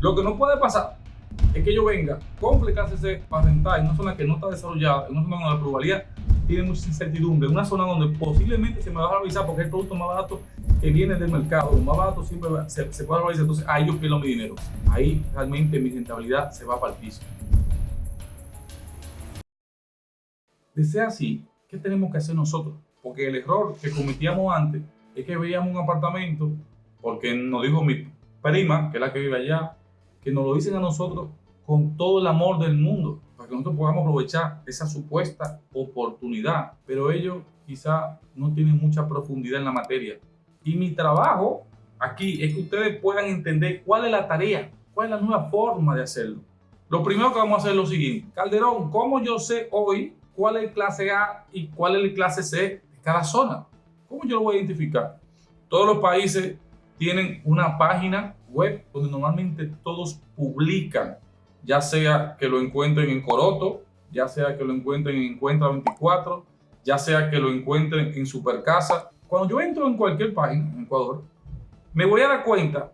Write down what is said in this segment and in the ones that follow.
Lo que no puede pasar es que yo venga, compre KCC para rentar en una zona que no está desarrollada, en una zona donde la probabilidad tiene mucha incertidumbre, en una zona donde posiblemente se me va a valorizar porque es el producto más barato que viene del mercado, lo más barato siempre se, puede valorizar, entonces ahí yo pierdo mi dinero, ahí realmente mi rentabilidad se va para el piso. De así, ¿qué tenemos que hacer nosotros? Porque el error que cometíamos antes es que veíamos un apartamento, porque nos dijo mi prima, que es la que vive allá, que nos lo dicen a nosotros con todo el amor del mundo, para que nosotros podamos aprovechar esa supuesta oportunidad. Pero ellos quizá no tienen mucha profundidad en la materia. Y mi trabajo aquí es que ustedes puedan entender cuál es la tarea, cuál es la nueva forma de hacerlo. Lo primero que vamos a hacer es lo siguiente. Calderón, ¿cómo yo sé hoy cuál es el clase A y cuál es el clase C de cada zona? ¿Cómo yo lo voy a identificar? Todos los países tienen una página web donde normalmente todos publican ya sea que lo encuentren en Coroto, ya sea que lo encuentren en Encuentra 24, ya sea que lo encuentren en Supercasa. Cuando yo entro en cualquier página en Ecuador, me voy a dar cuenta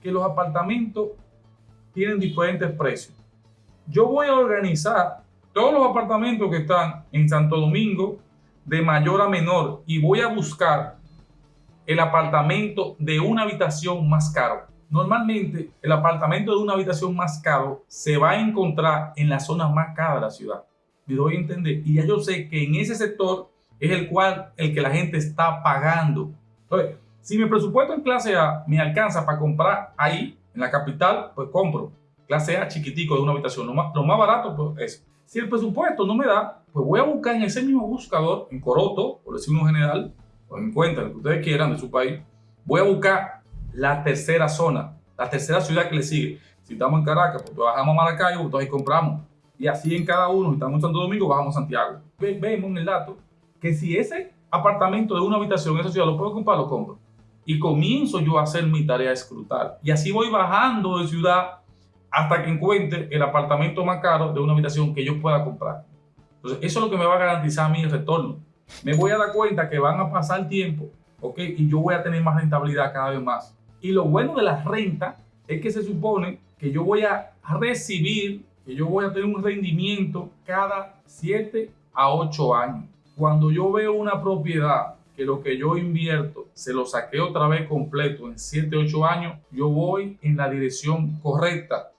que los apartamentos tienen diferentes precios. Yo voy a organizar todos los apartamentos que están en Santo Domingo de mayor a menor y voy a buscar el apartamento de una habitación más caro. Normalmente el apartamento de una habitación más caro se va a encontrar en la zona más cara de la ciudad. Me doy a entender. Y ya yo sé que en ese sector es el cual el que la gente está pagando. Entonces, si mi presupuesto en clase A me alcanza para comprar ahí, en la capital, pues compro. Clase A chiquitico de una habitación. Lo más, lo más barato, pues eso. Si el presupuesto no me da, pues voy a buscar en ese mismo buscador, en Coroto, por decir uno general, o lo que ustedes quieran de su país, voy a buscar la tercera zona, la tercera ciudad que le sigue. Si estamos en Caracas, pues bajamos a Maracaibo, entonces ahí compramos. Y así en cada uno, estamos en Santo Domingo, bajamos a Santiago. Vemos en el dato que si ese apartamento de una habitación en esa ciudad lo puedo comprar, lo compro. Y comienzo yo a hacer mi tarea escrutar. Y así voy bajando de ciudad hasta que encuentre el apartamento más caro de una habitación que yo pueda comprar. Entonces, eso es lo que me va a garantizar a mí el retorno. Me voy a dar cuenta que van a pasar tiempo, ¿ok? Y yo voy a tener más rentabilidad cada vez más. Y lo bueno de la renta es que se supone que yo voy a recibir, que yo voy a tener un rendimiento cada 7 a 8 años. Cuando yo veo una propiedad que lo que yo invierto se lo saqué otra vez completo en 7, 8 años, yo voy en la dirección correcta